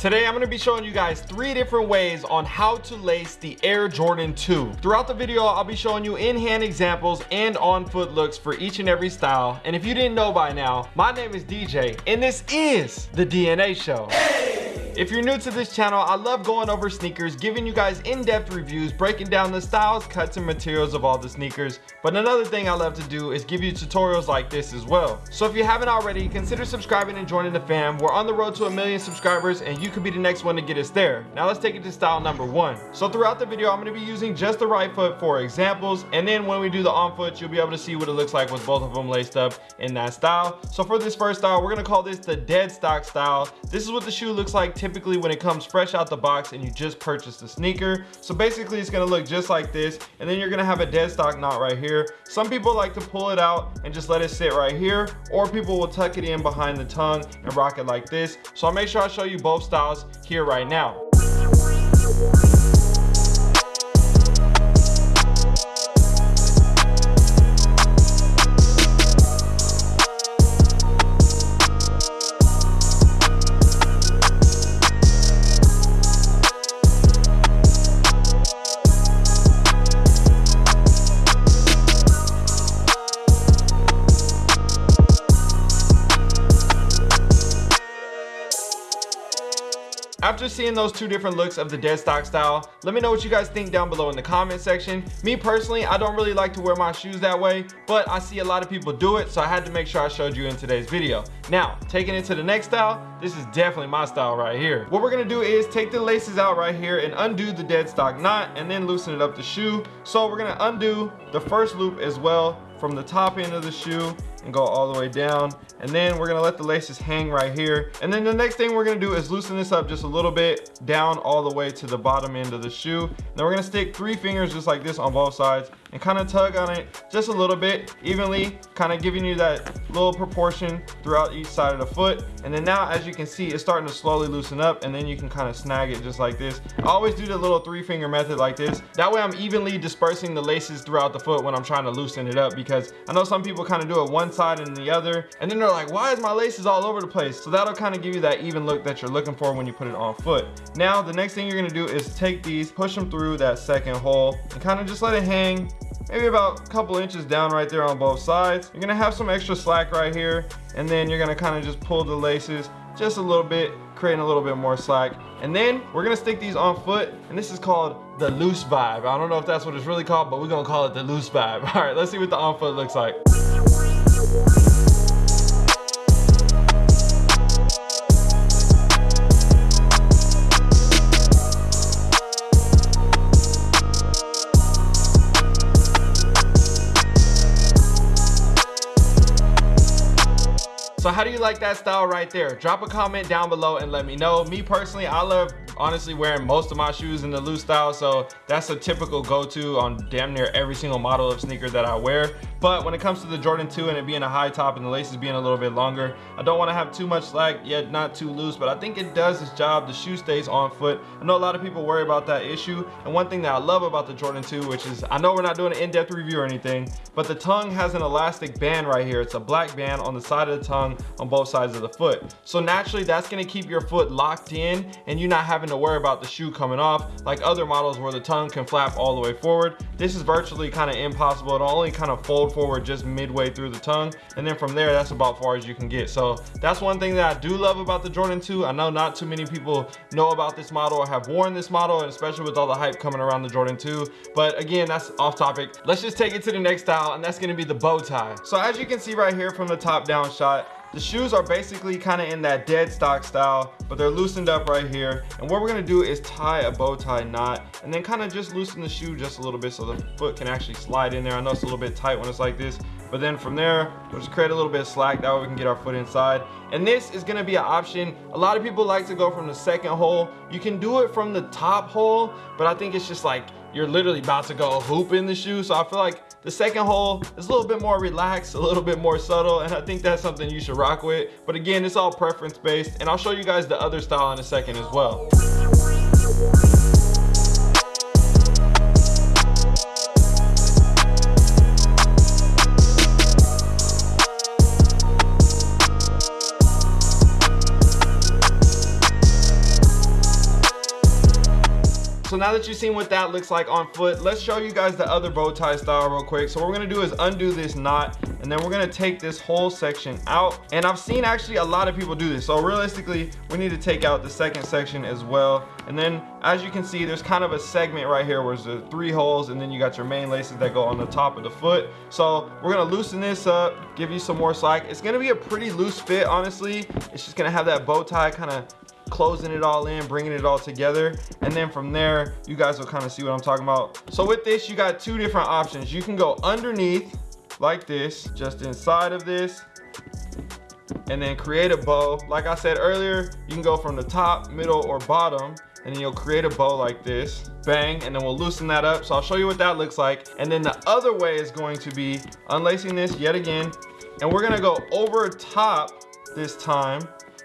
Today I'm to be showing you guys three different ways on how to lace the Air Jordan 2. Throughout the video I'll be showing you in-hand examples and on-foot looks for each and every style. And if you didn't know by now, my name is DJ and this is the DNA Show. If you're new to this channel, I love going over sneakers, giving you guys in-depth reviews, breaking down the styles, cuts, and materials of all the sneakers. But another thing I love to do is give you tutorials like this as well. So if you haven't already, consider subscribing and joining the fam. We're on the road to a million subscribers and you could be the next one to get us there. Now let's take it to style number one. So throughout the video, I'm gonna be using just the right foot for examples. And then when we do the on foot, you'll be able to see what it looks like with both of them laced up in that style. So for this first style, we're gonna call this the dead stock style. This is what the shoe looks like typically when it comes fresh out the box and you just purchased the sneaker. So basically it's gonna look just like this and then you're gonna have a dead stock knot right here. Some people like to pull it out and just let it sit right here or people will tuck it in behind the tongue and rock it like this. So I'll make sure I show you both styles here right now. After seeing those two different looks of the dead stock style, let me know what you guys think down below in the comment section. Me personally, I don't really like to wear my shoes that way, but I see a lot of people do it, so I had to make sure I showed you in today's video. Now, taking it to the next style, this is definitely my style right here. What we're gonna do is take the laces out right here and undo the dead stock knot and then loosen it up the shoe. So we're gonna undo the first loop as well from the top end of the shoe and go all the way down. And then we're gonna let the laces hang right here. And then the next thing we're gonna do is loosen this up just a little bit down all the way to the bottom end of the shoe. Then we're gonna stick three fingers just like this on both sides and kind of tug on it just a little bit evenly kind of giving you that little proportion throughout each side of the foot. And then now as you can see it's starting to slowly loosen up and then you can kind of snag it just like this. I always do the little three finger method like this. That way I'm evenly dispersing the laces throughout the foot when I'm trying to loosen it up because I know some people kind of do it one side and the other and then they're like why is my laces all over the place? So that'll kind of give you that even look that you're looking for when you put it on foot. Now the next thing you're gonna do is take these push them through that second hole and kind of just let it hang maybe about a couple inches down right there on both sides. You're gonna have some extra slack right here and then you're gonna kind of just pull the laces just a little bit creating a little bit more slack. And then we're gonna stick these on foot and this is called the loose vibe. I don't know if that's what it's really called but we're gonna call it the loose vibe. All right let's see what the on foot looks like like that style right there? Drop a comment down below and let me know. Me personally, I love honestly wearing most of my shoes in the loose style so that's a typical go-to on damn near every single model of sneaker that I wear but when it comes to the Jordan 2 and it being a high top and the laces being a little bit longer I don't want to have too much slack yet not too loose but I think it does its job. The shoe stays on foot. I know a lot of people worry about that issue and one thing that I love about the Jordan 2 which is I know we're not doing an in-depth review or anything but the tongue has an elastic band right here. It's a black band on the side of the tongue on both sides of the foot. So naturally that's going to keep your foot locked in and you're not having to worry about the shoe coming off like other models where the tongue can flap all the way forward. This is virtually kind of impossible. It'll only kind of fold forward just midway through the tongue and then from there that's about far as you can get. So that's one thing that I do love about the Jordan 2 I know not too many people know about this model or have worn this model and especially with all the hype coming around the Jordan 2 but again that's off topic. Let's just take it to the next style and that's going to be the bow tie. So as you can see right here from the top down shot the shoes are basically kind of in that dead stock style, but they're loosened up right here. And what we're gonna do is tie a bow tie knot and then kind of just loosen the shoe just a little bit so the foot can actually slide in there. I know it's a little bit tight when it's like this, but then from there, we'll just create a little bit of slack. That way we can get our foot inside. And this is gonna be an option. A lot of people like to go from the second hole. You can do it from the top hole, but I think it's just like, you're literally about to go hoop in the shoe. So I feel like the second hole is a little bit more relaxed, a little bit more subtle, and I think that's something you should rock with. But again, it's all preference based, and I'll show you guys the other style in a second as well. Now that you've seen what that looks like on foot, let's show you guys the other bow tie style real quick. So what we're gonna do is undo this knot and then we're gonna take this whole section out. And I've seen actually a lot of people do this. So realistically, we need to take out the second section as well. And then as you can see, there's kind of a segment right here where there's three holes and then you got your main laces that go on the top of the foot. So we're gonna loosen this up, give you some more slack. It's gonna be a pretty loose fit, honestly. It's just gonna have that bow tie kind of closing it all in bringing it all together. And then from there you guys will kind of see what i'm talking about. So with this you got two different options. You can go underneath like this just inside of this and then create a bow. Like i said earlier you can go from the top middle or bottom and then you'll create a bow like this. Bang and then we'll loosen that up. So i'll show you what that looks like. And then the other way is going to be unlacing this yet again. And we're gonna go over top this time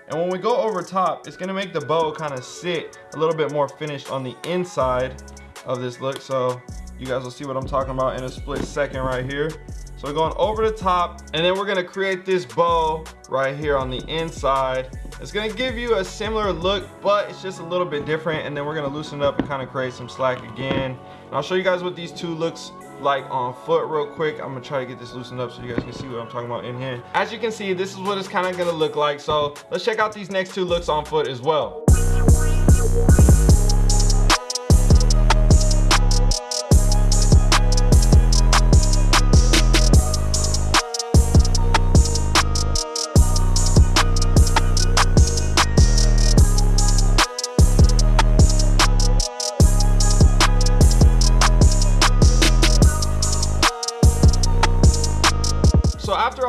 and when we go over top it's gonna make the bow kind of sit a little bit more finished on the inside of this look. So you guys will see what i'm talking about in a split second right here. So we're going over the top and then we're gonna create this bow right here on the inside. It's gonna give you a similar look but it's just a little bit different and then we're gonna loosen up and kind of create some slack again. And i'll show you guys what these two looks like on foot real quick. I'm gonna try to get this loosened up so you guys can see what i'm talking about in here. As you can see this is what it's kind of gonna look like. So let's check out these next two looks on foot as well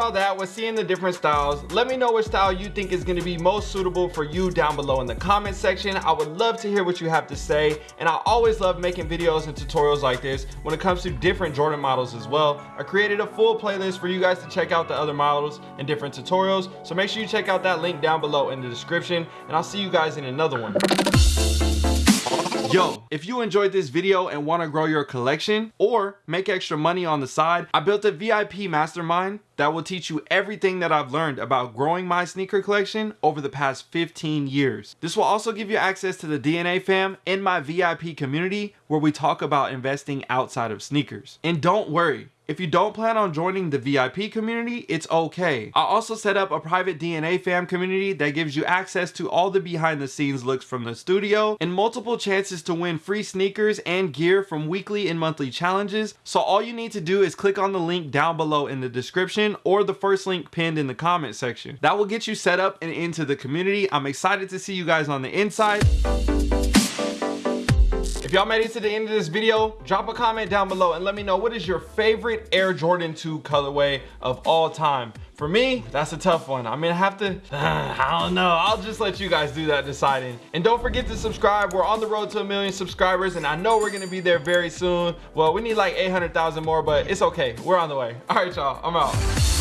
all that with seeing the different styles. Let me know which style you think is going to be most suitable for you down below in the comment section. I would love to hear what you have to say and i always love making videos and tutorials like this when it comes to different jordan models as well. I created a full playlist for you guys to check out the other models and different tutorials so make sure you check out that link down below in the description and i'll see you guys in another one Yo, if you enjoyed this video and want to grow your collection or make extra money on the side, I built a VIP mastermind that will teach you everything that I've learned about growing my sneaker collection over the past 15 years. This will also give you access to the DNA fam in my VIP community where we talk about investing outside of sneakers. And don't worry, if you don't plan on joining the VIP community, it's okay. I also set up a private DNA fam community that gives you access to all the behind the scenes looks from the studio and multiple chances to win free sneakers and gear from weekly and monthly challenges. So all you need to do is click on the link down below in the description or the first link pinned in the comment section. That will get you set up and into the community. I'm excited to see you guys on the inside. If y'all made it to the end of this video, drop a comment down below and let me know what is your favorite Air Jordan 2 colorway of all time. For me, that's a tough one. I mean, I have to, uh, I don't know. I'll just let you guys do that deciding. And don't forget to subscribe. We're on the road to a million subscribers and I know we're gonna be there very soon. Well, we need like 800,000 more, but it's okay. We're on the way. All right, y'all, I'm out.